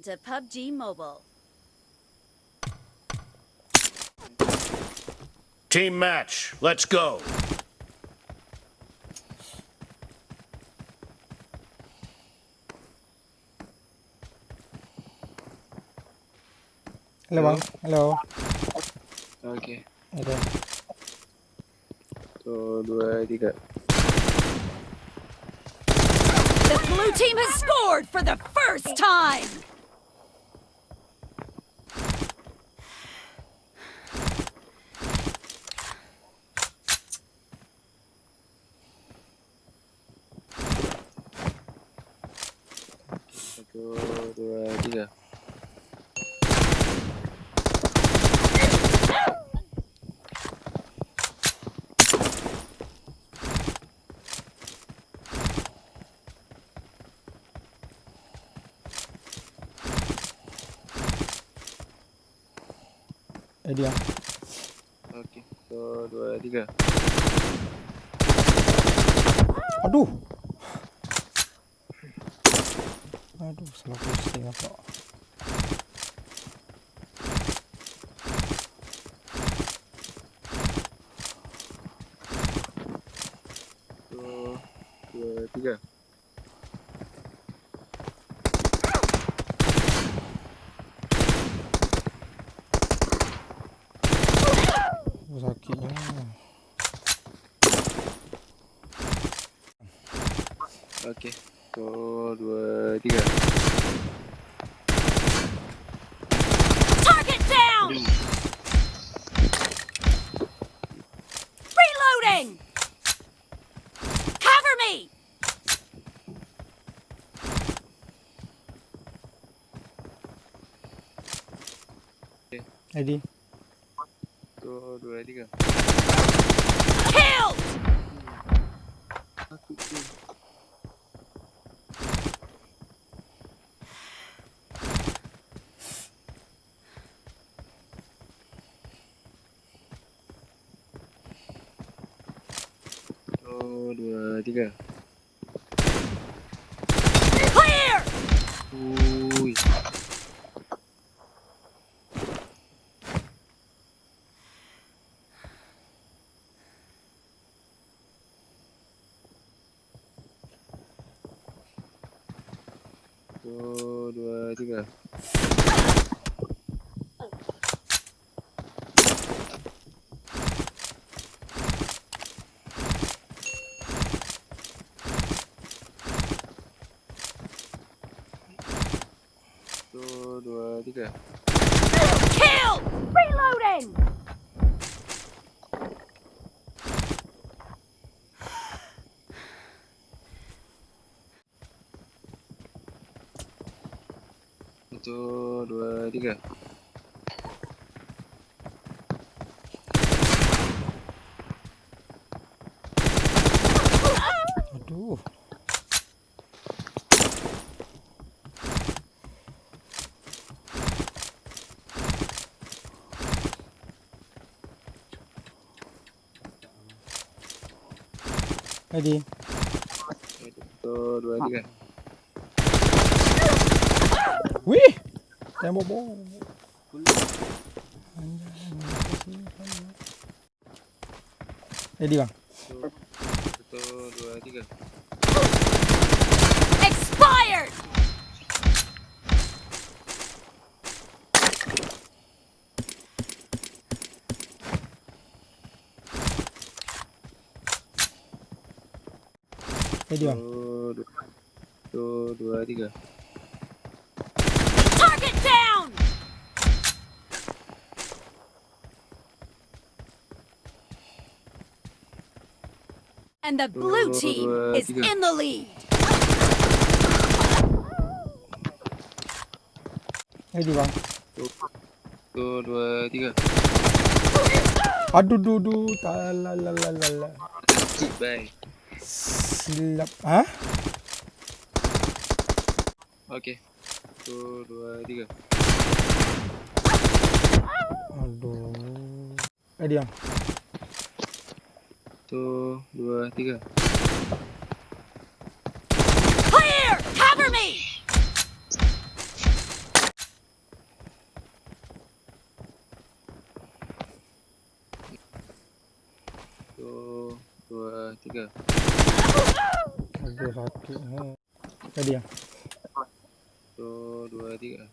Welcome to PUBG Mobile. Team match, let's go. Halo bang, halo. Oke. Ada. Satu, dua, tiga. The blue team has scored for the first time! Tiga. Eh dia. Oke. Satu, dua, tiga. Aduh. Aduh, salah posting apa? Dua, tiga. Sakitnya. Oke. Satu, dua, tiga. Target down! Reloading! Cover me! Edi. Satu, dua, tiga. Dua, tiga. Clear! Uy. Satu, dua, tiga. Satu, dua, tiga. Killed! Reloading! Satu, dua, tiga. Aduh. Edi. Satu, dua, tiga. Wih. Tembok bom. Edi bang. Satu, dua, tiga. Expired! Edi bang. Satu, dua, satu, dua, tiga. Target down! And the blue team is in the lead. Edi bang. Satu, dua, tiga. Aduh, duh, duh. Talalalala. Bye. Silap. Hah? Oke. Satu, dua, tiga. Aduh. Edi bang. Satu, dua, tiga. Clear! Cover me! Tiga. Ada satu. Oh. Ready bang. Satu, dua, tiga.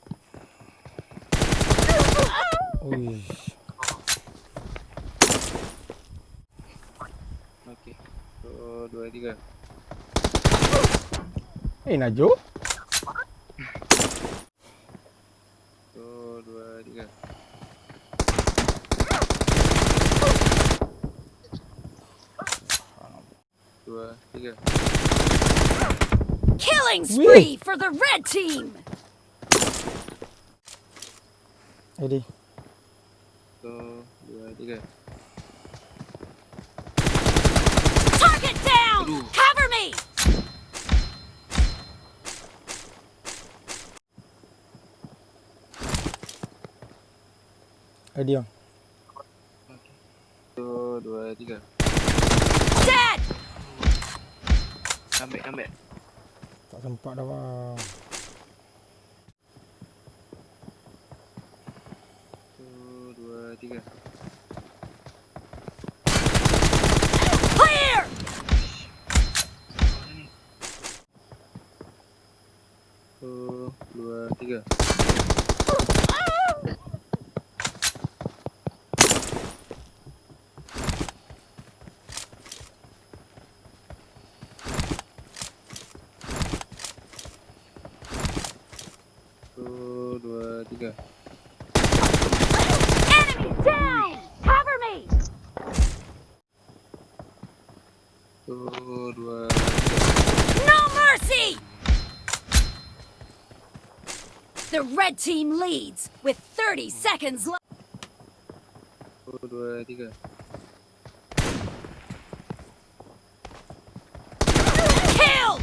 Ui. Okey. Satu, dua, tiga. Eh Najwa. Satu, dua, tiga. Killing spree for the red team. Ready. तो ठीक है. Target down. Cover me. Ready on. तो दो ठीक है. Ambil, ambil. Tak sempat dah bang. Satu, dua, tiga. Clear! Satu, dua, tiga. go. Enemy down! Cover me! Good work. No mercy! The red team leads with 30 seconds left. Good work. Good work. Kill!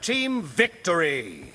Team victory!